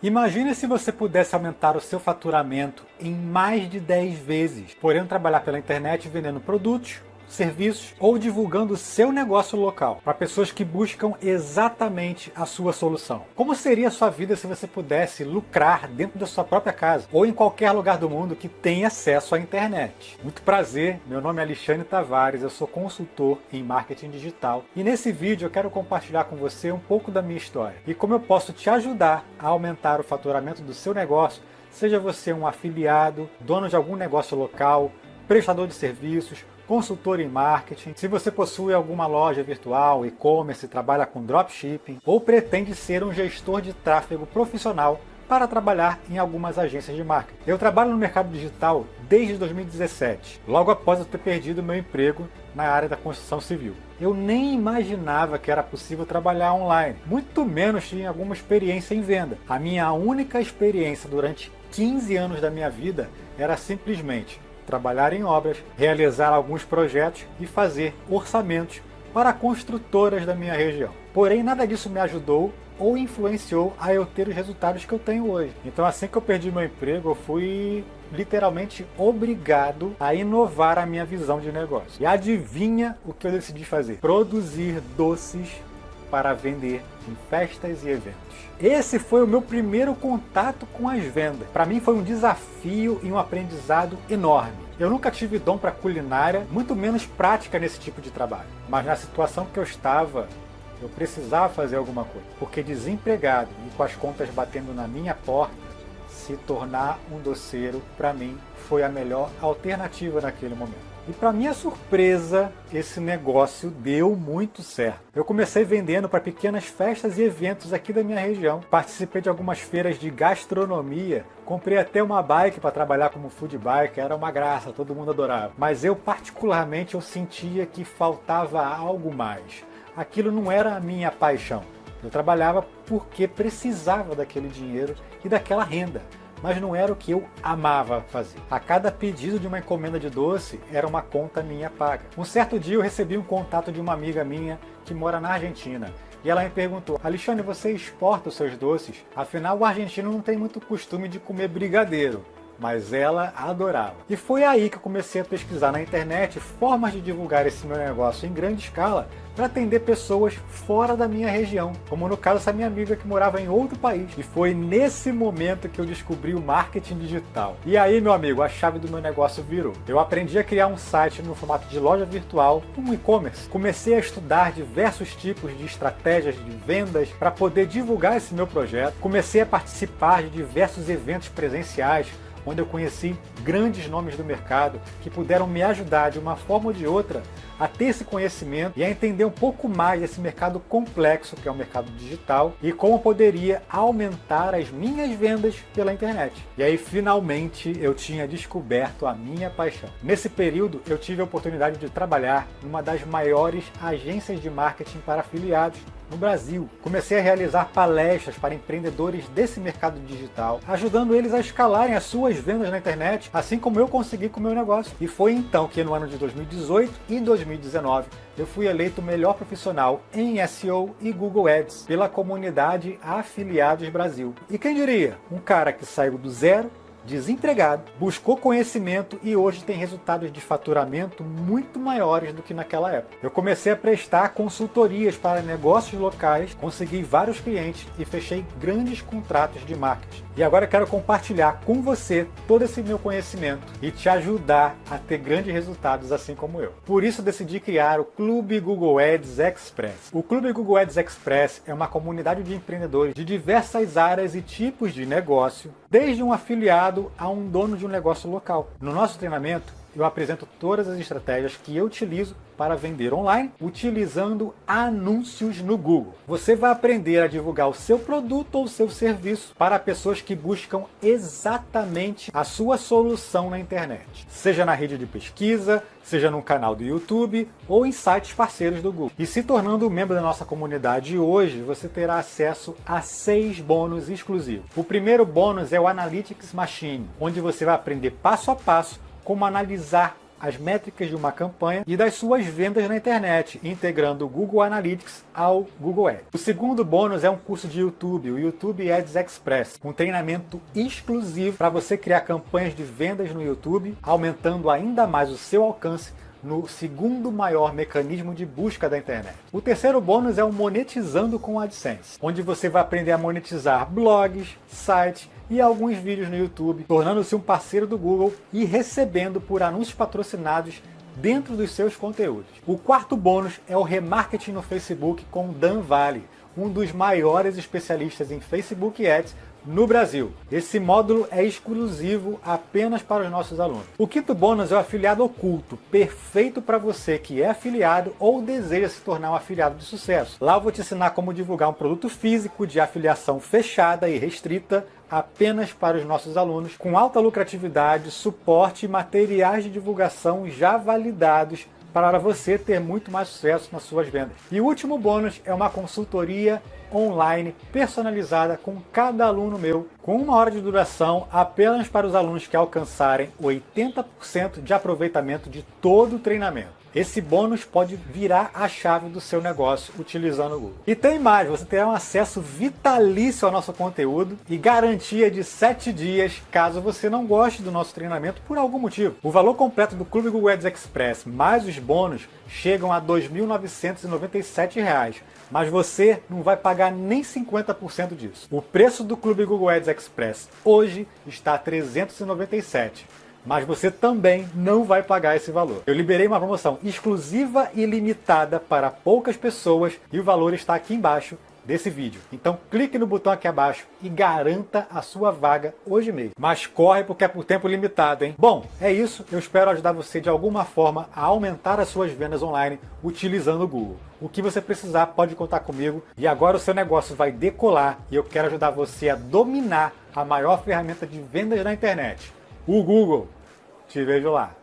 Imagine se você pudesse aumentar o seu faturamento em mais de 10 vezes, podendo trabalhar pela internet vendendo produtos serviços ou divulgando seu negócio local para pessoas que buscam exatamente a sua solução. Como seria a sua vida se você pudesse lucrar dentro da sua própria casa ou em qualquer lugar do mundo que tenha acesso à internet? Muito prazer, meu nome é Alexandre Tavares, eu sou consultor em marketing digital e nesse vídeo eu quero compartilhar com você um pouco da minha história e como eu posso te ajudar a aumentar o faturamento do seu negócio, seja você um afiliado, dono de algum negócio local, prestador de serviços, consultor em marketing, se você possui alguma loja virtual, e-commerce, trabalha com dropshipping ou pretende ser um gestor de tráfego profissional para trabalhar em algumas agências de marketing. Eu trabalho no mercado digital desde 2017, logo após eu ter perdido meu emprego na área da construção civil. Eu nem imaginava que era possível trabalhar online, muito menos tinha alguma experiência em venda. A minha única experiência durante 15 anos da minha vida era simplesmente trabalhar em obras, realizar alguns projetos e fazer orçamentos para construtoras da minha região. Porém, nada disso me ajudou ou influenciou a eu ter os resultados que eu tenho hoje. Então assim que eu perdi meu emprego, eu fui literalmente obrigado a inovar a minha visão de negócio. E adivinha o que eu decidi fazer? Produzir doces para vender em festas e eventos. Esse foi o meu primeiro contato com as vendas. Para mim foi um desafio e um aprendizado enorme. Eu nunca tive dom para culinária, muito menos prática nesse tipo de trabalho. Mas na situação que eu estava, eu precisava fazer alguma coisa. Porque desempregado e com as contas batendo na minha porta, se tornar um doceiro, para mim, foi a melhor alternativa naquele momento. E para minha surpresa, esse negócio deu muito certo. Eu comecei vendendo para pequenas festas e eventos aqui da minha região. Participei de algumas feiras de gastronomia. Comprei até uma bike para trabalhar como food bike, era uma graça, todo mundo adorava. Mas eu particularmente eu sentia que faltava algo mais. Aquilo não era a minha paixão. Eu trabalhava porque precisava daquele dinheiro e daquela renda mas não era o que eu amava fazer. A cada pedido de uma encomenda de doce era uma conta minha paga. Um certo dia eu recebi um contato de uma amiga minha que mora na Argentina e ela me perguntou, Alexandre, você exporta os seus doces? Afinal, o argentino não tem muito costume de comer brigadeiro mas ela adorava. E foi aí que eu comecei a pesquisar na internet formas de divulgar esse meu negócio em grande escala para atender pessoas fora da minha região, como no caso essa minha amiga que morava em outro país. E foi nesse momento que eu descobri o marketing digital. E aí, meu amigo, a chave do meu negócio virou. Eu aprendi a criar um site no formato de loja virtual, um e-commerce. Comecei a estudar diversos tipos de estratégias de vendas para poder divulgar esse meu projeto. Comecei a participar de diversos eventos presenciais, onde eu conheci grandes nomes do mercado que puderam me ajudar de uma forma ou de outra a ter esse conhecimento e a entender um pouco mais desse mercado complexo que é o mercado digital e como poderia aumentar as minhas vendas pela internet. E aí finalmente eu tinha descoberto a minha paixão. Nesse período eu tive a oportunidade de trabalhar numa das maiores agências de marketing para afiliados no Brasil. Comecei a realizar palestras para empreendedores desse mercado digital, ajudando eles a escalarem as suas vendas na internet, assim como eu consegui com o meu negócio. E foi então que no ano de 2018 e 2019 eu fui eleito o melhor profissional em SEO e Google Ads pela comunidade Afiliados Brasil. E quem diria? Um cara que saiu do zero desempregado, buscou conhecimento e hoje tem resultados de faturamento muito maiores do que naquela época. Eu comecei a prestar consultorias para negócios locais, consegui vários clientes e fechei grandes contratos de marketing. E agora eu quero compartilhar com você todo esse meu conhecimento e te ajudar a ter grandes resultados assim como eu. Por isso decidi criar o Clube Google Ads Express. O Clube Google Ads Express é uma comunidade de empreendedores de diversas áreas e tipos de negócio, desde um afiliado a um dono de um negócio local. No nosso treinamento, eu apresento todas as estratégias que eu utilizo para vender online utilizando anúncios no Google. Você vai aprender a divulgar o seu produto ou seu serviço para pessoas que buscam exatamente a sua solução na internet, seja na rede de pesquisa, seja no canal do YouTube ou em sites parceiros do Google. E se tornando membro da nossa comunidade hoje, você terá acesso a seis bônus exclusivos. O primeiro bônus é o Analytics Machine, onde você vai aprender passo a passo como analisar as métricas de uma campanha e das suas vendas na internet, integrando o Google Analytics ao Google Ads. O segundo bônus é um curso de YouTube, o YouTube Ads Express, um treinamento exclusivo para você criar campanhas de vendas no YouTube, aumentando ainda mais o seu alcance no segundo maior mecanismo de busca da internet. O terceiro bônus é o Monetizando com AdSense, onde você vai aprender a monetizar blogs, sites e alguns vídeos no YouTube, tornando-se um parceiro do Google e recebendo por anúncios patrocinados dentro dos seus conteúdos. O quarto bônus é o remarketing no Facebook com Dan Vale, um dos maiores especialistas em Facebook Ads no Brasil. Esse módulo é exclusivo apenas para os nossos alunos. O quinto bônus é o afiliado oculto, perfeito para você que é afiliado ou deseja se tornar um afiliado de sucesso. Lá eu vou te ensinar como divulgar um produto físico de afiliação fechada e restrita apenas para os nossos alunos, com alta lucratividade, suporte e materiais de divulgação já validados para você ter muito mais sucesso nas suas vendas. E o último bônus é uma consultoria online personalizada com cada aluno meu, com uma hora de duração apenas para os alunos que alcançarem 80% de aproveitamento de todo o treinamento. Esse bônus pode virar a chave do seu negócio utilizando o Google. E tem mais, você terá um acesso vitalício ao nosso conteúdo e garantia de 7 dias caso você não goste do nosso treinamento por algum motivo. O valor completo do Clube Google Ads Express mais os bônus chegam a R$ 2.997, mas você não vai pagar nem 50% disso. O preço do Clube Google Ads Express hoje está a 397 mas você também não vai pagar esse valor. Eu liberei uma promoção exclusiva e limitada para poucas pessoas e o valor está aqui embaixo desse vídeo. Então clique no botão aqui abaixo e garanta a sua vaga hoje mesmo. Mas corre porque é por tempo limitado, hein? Bom, é isso. Eu espero ajudar você de alguma forma a aumentar as suas vendas online utilizando o Google. O que você precisar pode contar comigo e agora o seu negócio vai decolar e eu quero ajudar você a dominar a maior ferramenta de vendas na internet, o Google. Te vejo lá.